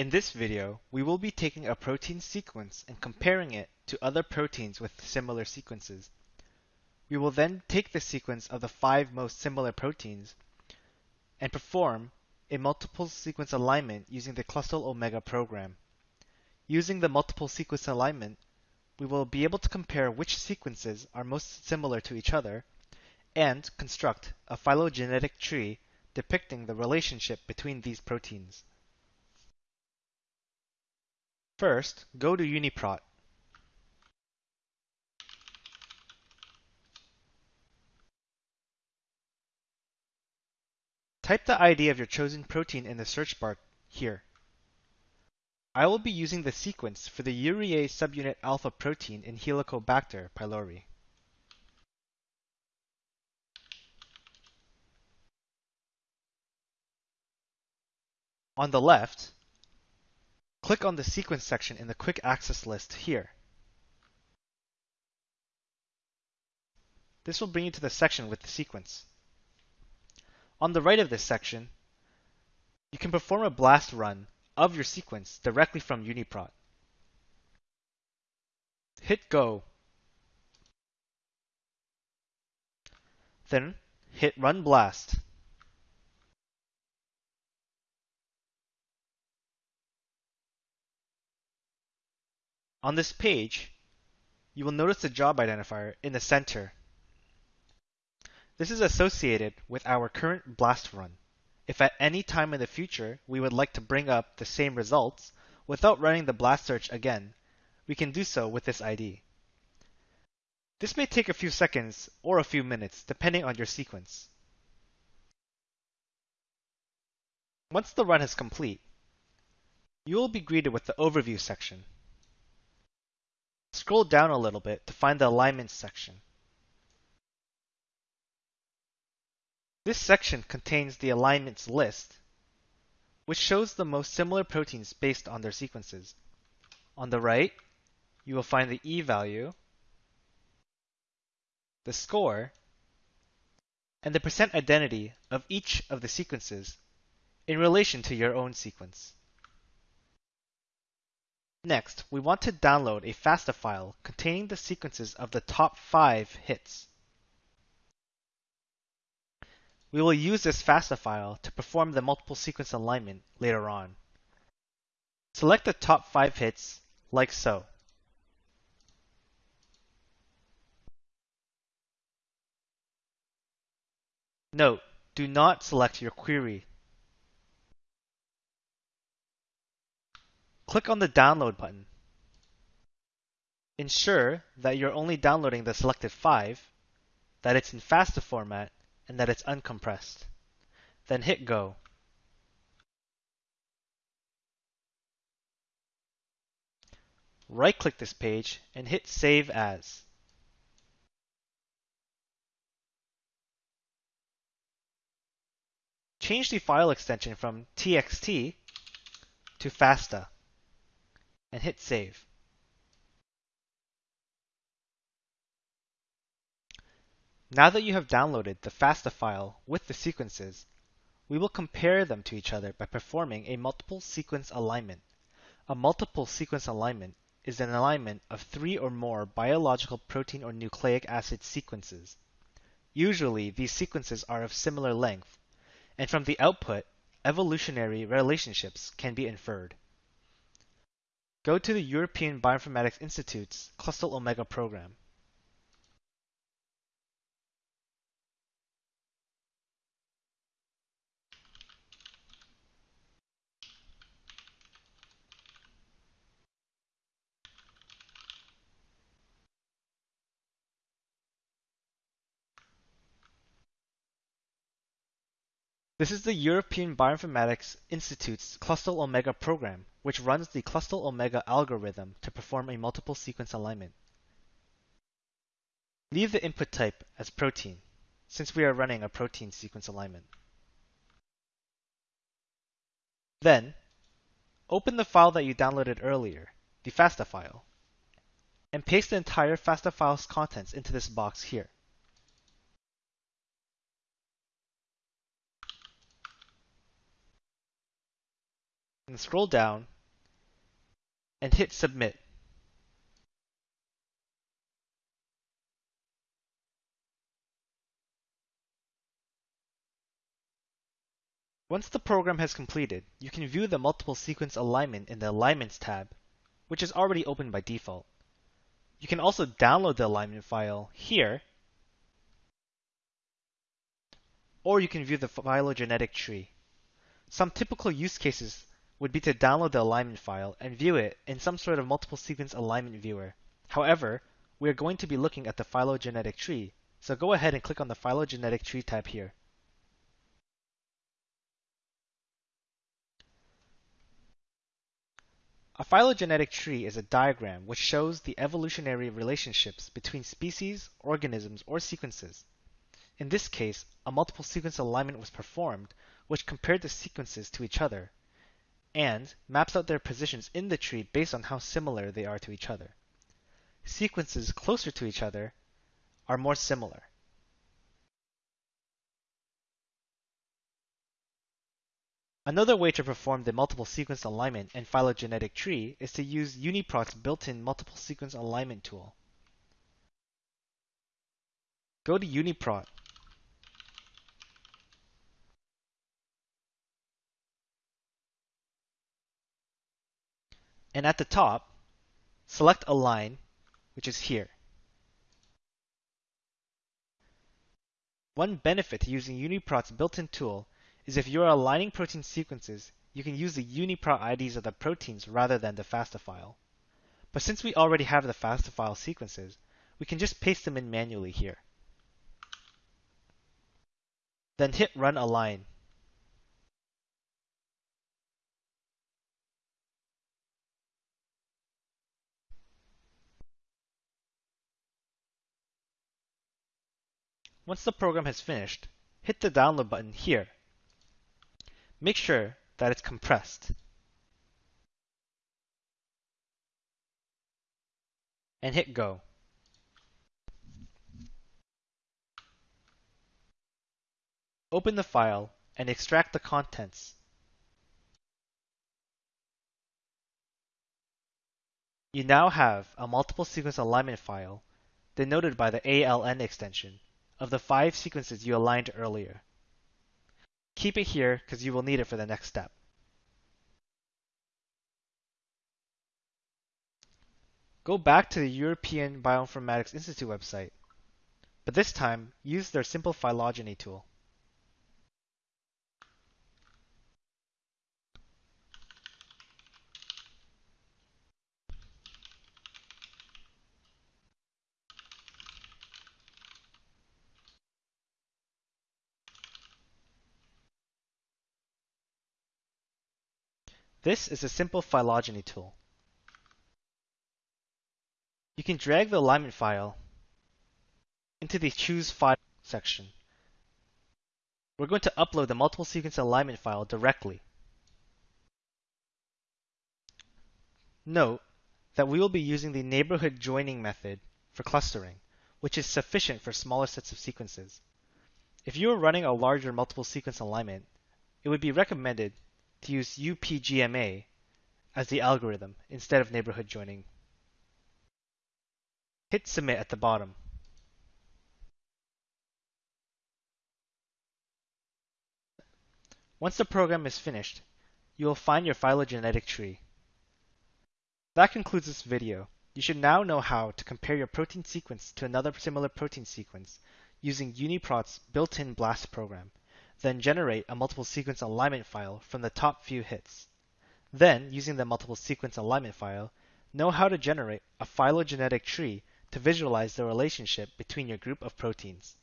In this video, we will be taking a protein sequence and comparing it to other proteins with similar sequences. We will then take the sequence of the five most similar proteins and perform a multiple sequence alignment using the Clustal Omega program. Using the multiple sequence alignment, we will be able to compare which sequences are most similar to each other and construct a phylogenetic tree depicting the relationship between these proteins. First, go to UniProt. Type the ID of your chosen protein in the search bar here. I will be using the sequence for the urease subunit alpha protein in Helicobacter pylori. On the left, click on the sequence section in the quick access list here. This will bring you to the section with the sequence. On the right of this section, you can perform a BLAST run of your sequence directly from UniProt. Hit go. Then hit run BLAST. On this page, you will notice the job identifier in the center. This is associated with our current BLAST run. If at any time in the future we would like to bring up the same results without running the BLAST search again, we can do so with this ID. This may take a few seconds or a few minutes depending on your sequence. Once the run is complete, you will be greeted with the overview section. Scroll down a little bit to find the alignments section. This section contains the alignments list, which shows the most similar proteins based on their sequences. On the right, you will find the E value, the score, and the percent identity of each of the sequences in relation to your own sequence. Next, we want to download a FASTA file containing the sequences of the top five hits. We will use this FASTA file to perform the multiple sequence alignment later on. Select the top five hits, like so. Note, do not select your query Click on the Download button. Ensure that you're only downloading the selected 5, that it's in FASTA format, and that it's uncompressed. Then hit Go. Right-click this page and hit Save As. Change the file extension from txt to FASTA and hit save. Now that you have downloaded the FASTA file with the sequences, we will compare them to each other by performing a multiple sequence alignment. A multiple sequence alignment is an alignment of three or more biological protein or nucleic acid sequences. Usually, these sequences are of similar length, and from the output, evolutionary relationships can be inferred. Go to the European Bioinformatics Institute's Clustal Omega program. This is the European Bioinformatics Institute's Clustal Omega program, which runs the Clustal Omega algorithm to perform a multiple sequence alignment. Leave the input type as protein, since we are running a protein sequence alignment. Then, open the file that you downloaded earlier, the FASTA file, and paste the entire FASTA file's contents into this box here. and scroll down and hit Submit. Once the program has completed, you can view the multiple sequence alignment in the Alignments tab, which is already open by default. You can also download the alignment file here, or you can view the phylogenetic tree. Some typical use cases would be to download the alignment file and view it in some sort of multiple sequence alignment viewer. However, we are going to be looking at the phylogenetic tree, so go ahead and click on the phylogenetic tree tab here. A phylogenetic tree is a diagram which shows the evolutionary relationships between species, organisms, or sequences. In this case, a multiple sequence alignment was performed which compared the sequences to each other and maps out their positions in the tree based on how similar they are to each other. Sequences closer to each other are more similar. Another way to perform the multiple sequence alignment and phylogenetic tree is to use UniProt's built-in multiple sequence alignment tool. Go to UniProt. And at the top, select Align, which is here. One benefit to using UniProt's built-in tool is if you're aligning protein sequences, you can use the UniProt IDs of the proteins rather than the FASTA file. But since we already have the FASTA file sequences, we can just paste them in manually here. Then hit Run Align. Once the program has finished, hit the download button here Make sure that it's compressed. And hit go. Open the file and extract the contents. You now have a multiple sequence alignment file, denoted by the ALN extension, of the five sequences you aligned earlier. Keep it here because you will need it for the next step. Go back to the European Bioinformatics Institute website, but this time use their simple phylogeny tool. This is a simple phylogeny tool. You can drag the alignment file into the Choose File section. We're going to upload the multiple sequence alignment file directly. Note that we will be using the neighborhood joining method for clustering, which is sufficient for smaller sets of sequences. If you are running a larger multiple sequence alignment, it would be recommended to use UPGMA as the algorithm instead of neighborhood joining. Hit submit at the bottom. Once the program is finished, you will find your phylogenetic tree. That concludes this video. You should now know how to compare your protein sequence to another similar protein sequence using UniProt's built-in BLAST program then generate a multiple sequence alignment file from the top few hits. Then, using the multiple sequence alignment file, know how to generate a phylogenetic tree to visualize the relationship between your group of proteins.